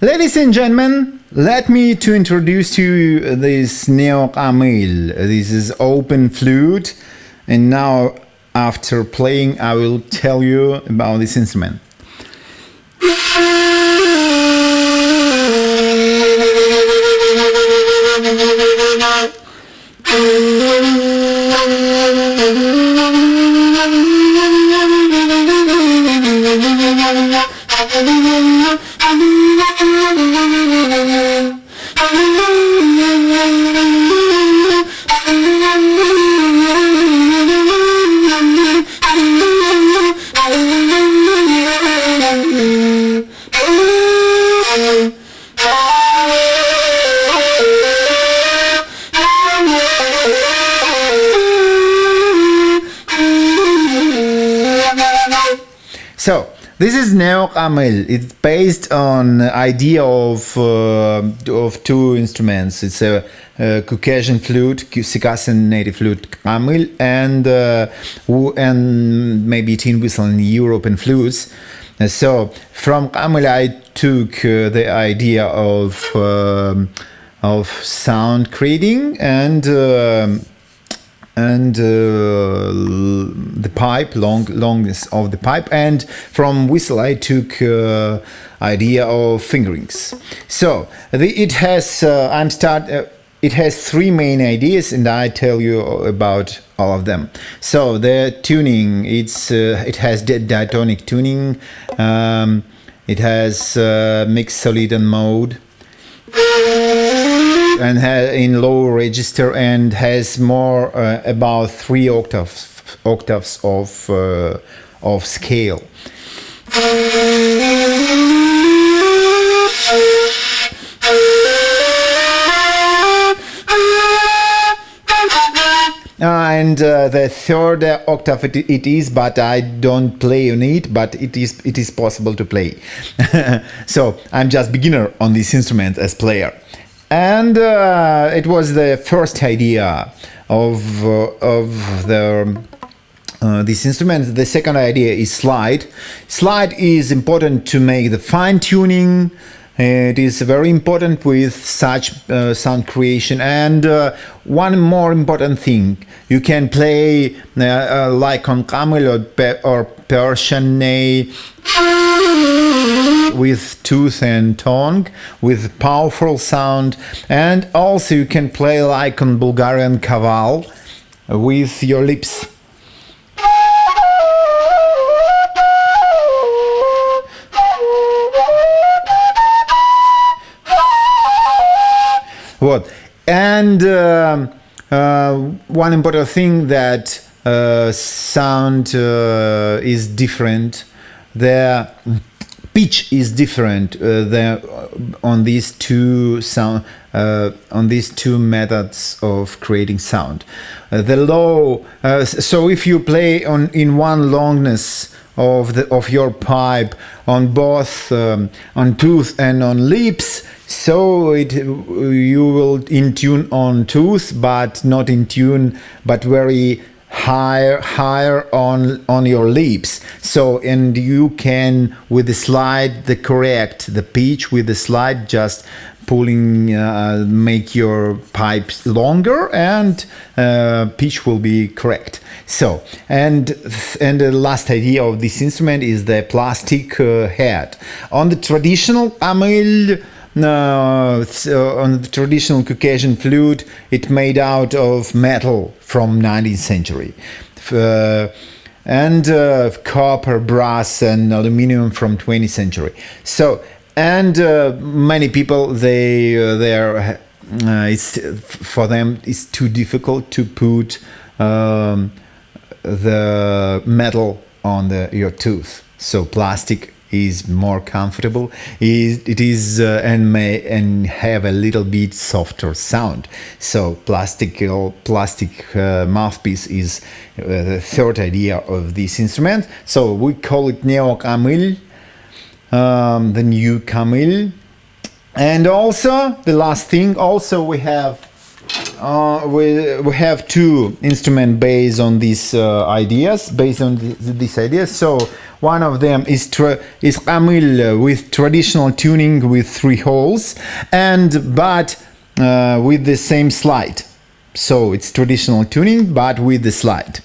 Ladies and gentlemen, let me to introduce you this Neo Camil. This is open flute and now after playing I will tell you about this instrument. So this is Neo Camil. It's based on idea of uh, of two instruments. It's a, a Caucasian flute, Circassian native flute Camil, and uh, and maybe tin whistle in European flutes. So from Camil I took uh, the idea of um, of sound creating and um, and uh, the pipe long longness of the pipe and from whistle I took uh, idea of fingerings. So the, it has uh, I'm start it has three main ideas and I tell you about all of them. So the tuning it's uh, it has diatonic tuning um, it has uh, Mixolydian mode and in low register and has more uh, about three octaves octaves of uh, of scale. And uh, the third octave it, it is, but I don't play on it, but it is it is possible to play. so I'm just beginner on this instrument as player and uh, it was the first idea of uh, of the uh, this instrument. The second idea is slide. Slide is important to make the fine tuning. It is very important with such uh, sound creation. And uh, one more important thing, you can play uh, like on Camil or, Persian with tooth and tongue with powerful sound and also you can play like on Bulgarian kaval with your lips what and uh, uh, one important thing that uh, sound is different there pitch is different there on these two sound on these two methods of creating sound. The low, so if you play on in one longness of the of your pipe on both um, on tooth and on lips, so it you will in tune on tooth, but not in tune, but very higher higher on on your lips. So and you can with the slide the correct the pitch with the slide just pulling uh, make your pipes longer and uh, pitch will be correct so and and the last idea of this instrument is the plastic uh, head on the traditional Camil no, uh, on the traditional Caucasian flute, it made out of metal from 19th century. Uh, and uh, copper, brass and aluminum from 20th century. So, and uh, many people, they, uh, they are, uh, it's, for them, it's too difficult to put um, the metal on the, your tooth. So plastic is more comfortable. Is it is uh, and may and have a little bit softer sound. So plastic uh, plastic uh, mouthpiece is uh, the third idea of this instrument. So we call it neo camil um, the new camil and also the last thing also we have uh, we, we have two instruments based on these uh, ideas, based on th- these ideas. So one of them is is Kamil with traditional tuning with three holes, and but uh, with the same slide. So it's traditional tuning, but with the slide.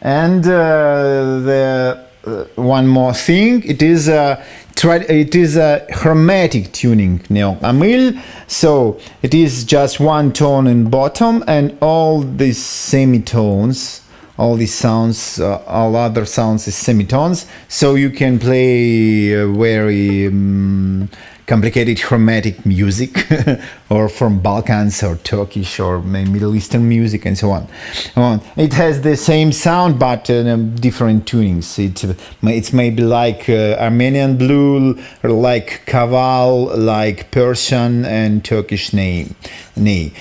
And uh, the one more thing, it is a it is a chromatic tuning neo Camille. So it is just one tone in bottom and all these semitones all these sounds, uh, all other sounds is semitones. So you can play uh, very um, complicated chromatic music, or from Balkans or Turkish or Middle Eastern music and so on. It has the same sound but uh, different tunings. It it's maybe like uh, Armenian blul, like Kaval, like Persian and Turkish name.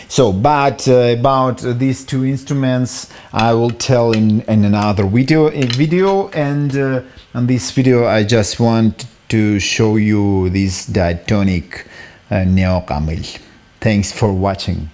So, but uh, about these two instruments, I will tell in, in another video. Video and uh, on this video, I just want to show you this diatonic uh, neo Camille. Thanks for watching.